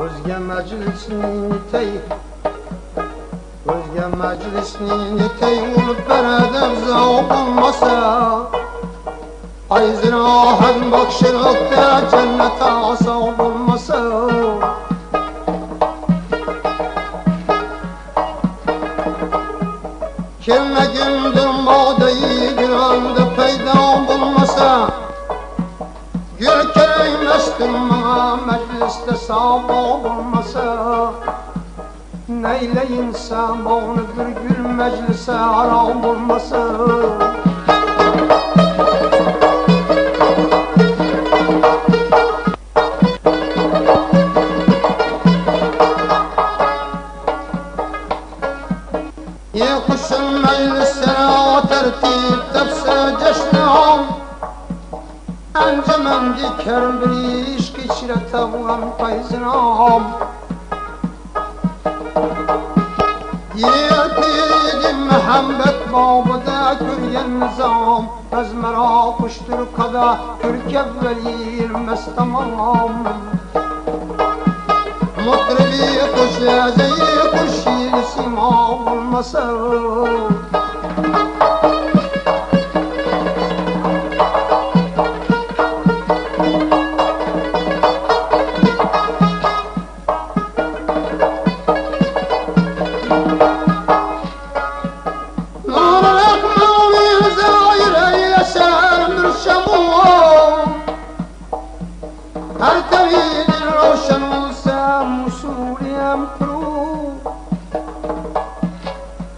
Özge meclisini tey Özge meclisini tey Ulup beredem zavuk olmasa Ayzir ahen bakşir ökte Cennete asavuk olmasa Kelme gündür mağdayı bir anda peyda bulmasa. Gül kereyim estim bana istesem olmasa Neyleyinsem onu bir gün meclise aram olmasa? Ye kuşum meclise أنجمن ذكر بريش كشرة وغم فيزنهم Yiğit Muhammed babada küryen nizam Ezmera kuştur kada kürk evveliyir mestamam Mutrebi kuş lezeyi kuş yil sima olmasa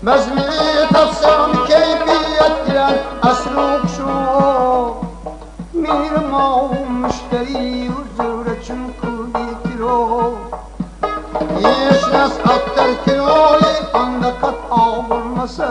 Bezmi tatsam keyfiyet girer Esruk şu Mirma müşteri Üzüre çünkü bir kilo Yeşnes aktar kiloyu Anda kat avurmasa